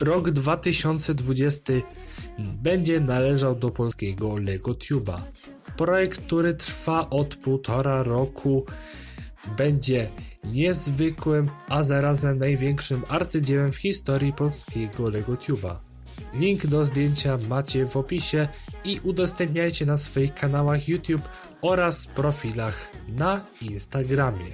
Rok 2020 będzie należał do polskiego LegoTube'a. Projekt, który trwa od półtora roku, będzie niezwykłym, a zarazem największym arcydziełem w historii polskiego LegoTube'a. Link do zdjęcia macie w opisie i udostępniajcie na swoich kanałach YouTube oraz profilach na Instagramie.